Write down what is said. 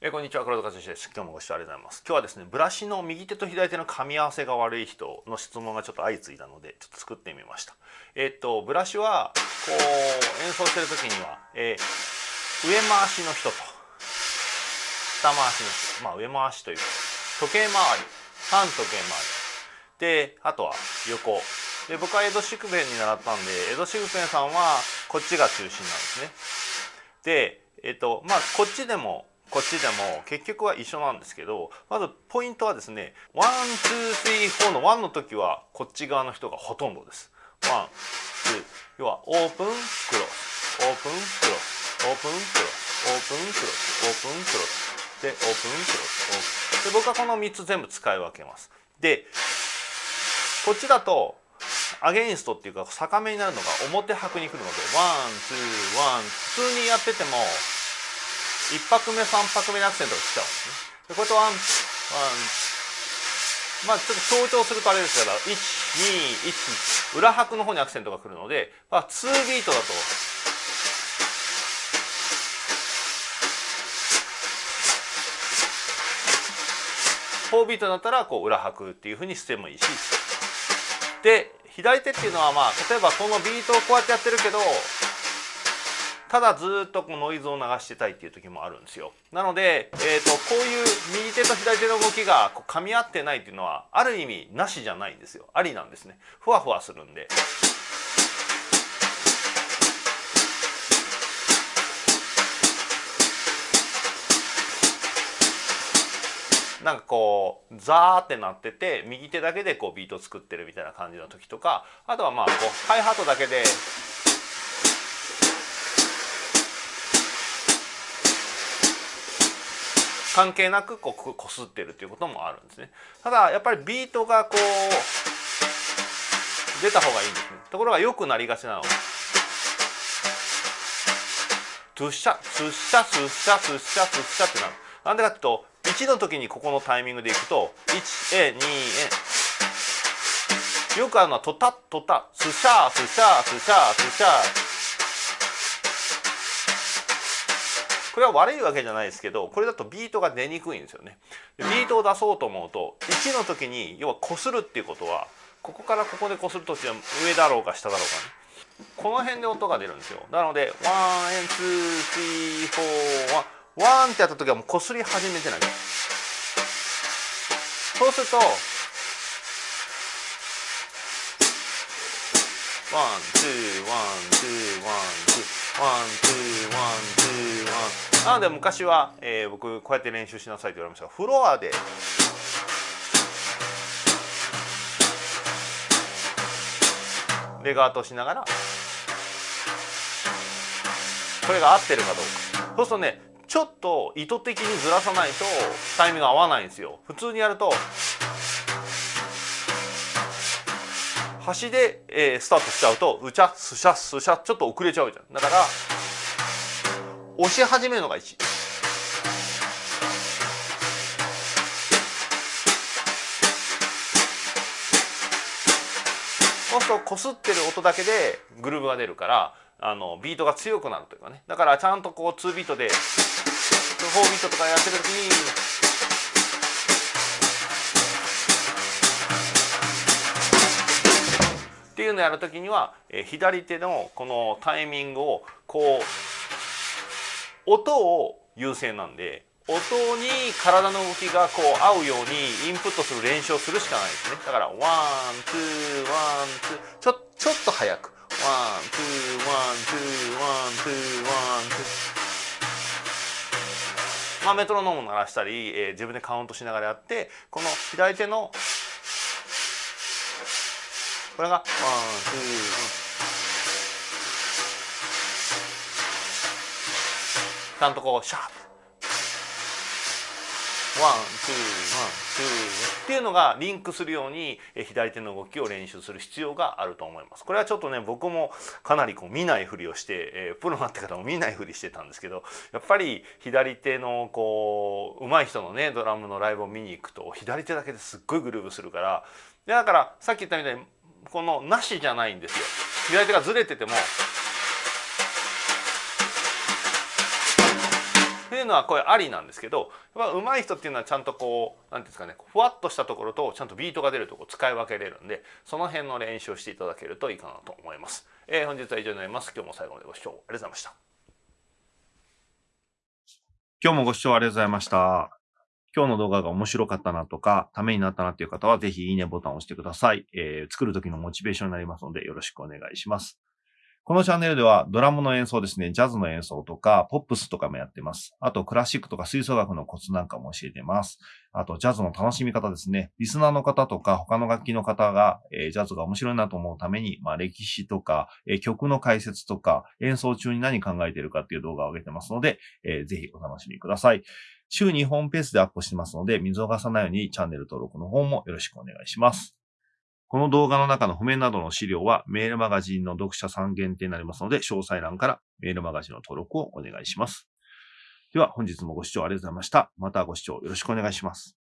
えー、こんにちは黒田和之です。今日もご視聴ありがとうございます。今日はですねブラシの右手と左手の噛み合わせが悪い人の質問がちょっと相次いだのでちょっと作ってみました。えー、っとブラシはこう演奏してる時には、えー、上回しの人と下回しの人。まあ上回しというか時計回り反時計回り。であとは横。で僕は江戸宿弁に習ったんで江戸宿弁さんはこっちが中心なんですね。でえっとまあこっちでもこっちでも結局は一緒なんですけどまずポイントはですね one two three four の one の時はこっち側の人がほとんどです。 one two 要はオープンクロス。オープンクロス。オープンクロス。オープンクロス。オープンクロス。でオープンクロス。オープン。で僕はこの3つ全部使い分けます。でこっちだとアゲインストっていうか逆目になるのが表拍に来るので one two one。普通にやってても1拍目3拍目にアクセントが来ちゃうんですね。でこれと one one まあちょっと強調するとあれですから121裏拍の方にアクセントが来るので、まあ、2ビートだと4ビートだったらこう裏拍っていうふうにしてもいいしで左手っていうのはまあ例えばこのビートをこうやってやってるけどただずっとこうノイズを流してたいっていう時もあるんですよ。なので、えーと、こういう右手と左手の動きがこう噛み合ってないっていうのはある意味なしじゃないんですよ。ありなんですね。ふわふわするんで。なんかこうザーってなってて右手だけでこうビート作ってるみたいな感じの時とかあとはまあこうハイハートだけで関係なくこうこすってるっていうこともあるんですね。ただやっぱりビートがこう出た方がいいんですね。ところが良くなりがちなのトゥッシャトゥッシャトゥッシャトゥッシャトゥッシャってなる。なんでかっていうと1の時にここのタイミングでいくと 1A2A よくあるのはトタトタスシャースシャースシャースシャー。これは悪いわけじゃないですけどこれだとビートが出にくいんですよね。ビートを出そうと思うと1の時に要はこするっていうことはここからここでこするときは上だろうが下だろうがね。この辺で音が出るんですよ。なので one and two three four one。one ってやった時はもうこすり始めてない。そうすると one two one two one two one two。なので昔は、えー、僕こうやって練習しなさいと言われましたがフロアで。レガートしながら。これが合ってるかどうか。そうするとねちょっと意図的にずらさないとタイミング合わないんですよ。普通にやると端で、えー、スタートしちゃうとうちゃすしゃすしゃちょっと遅れちゃうじゃん。だから押し始めるのが1そうするとこすってる音だけでグルーブが出るからあのビートが強くなるというかね。だからちゃんとこう2ビートで4ビートとかやってる時にっていうのをやる時には、え左手のこのタイミングをこう音を優先なんで音に体の動きがこう合うようにインプットする練習をするしかないですね。だから one two one two ちょちょっと早く。 one two one two one two one two。まあメトロノーム鳴らしたり、えー、自分でカウントしながらやってこの左手のこれが one two one。ちゃんとこうシャープ。 one two one two。っていうのがリンクするように左手の動きを練習する必要があると思います。これはちょっとね僕もかなりこう見ないふりをして、え、プロになってからも 見ないふりしてたんですけどやっぱり左手のこう上手い人のねドラムのライブを見に行くと左手だけですっごいグルーブするからでだからさっき言ったみたいにこのなしじゃないんですよ。左手がずれててもへいうのはこれありなんですけど上手い人っていうのはちゃんとこう何ていうんですかねふわっとしたところとちゃんとビートが出るとこ使い分けれるんでその辺の練習をしていただけるといいかなと思います。えー、本日は以上になります。今日も最後までご視聴ありがとうございました。今日もご視聴ありがとうございました。今日の動画が面白かったなとか、ためになったなっていう方は、ぜひいいねボタンを押してください。えー、作る時のモチベーションになりますので、よろしくお願いします。このチャンネルではドラムの演奏ですね、ジャズの演奏とか、ポップスとかもやってます。あと、クラシックとか吹奏楽のコツなんかも教えてます。あと、ジャズの楽しみ方ですね。リスナーの方とか、他の楽器の方が、えー、ジャズが面白いなと思うために、まあ、歴史とか、えー、曲の解説とか、演奏中に何考えてるかっていう動画を上げてますので、えー、ぜひお楽しみください。週2本ペースでアップしてますので、見逃さないようにチャンネル登録の方もよろしくお願いします。この動画の中の譜面などの資料はメールマガジンの読者さん限定になりますので、詳細欄からメールマガジンの登録をお願いします。では本日もご視聴ありがとうございました。またご視聴よろしくお願いします。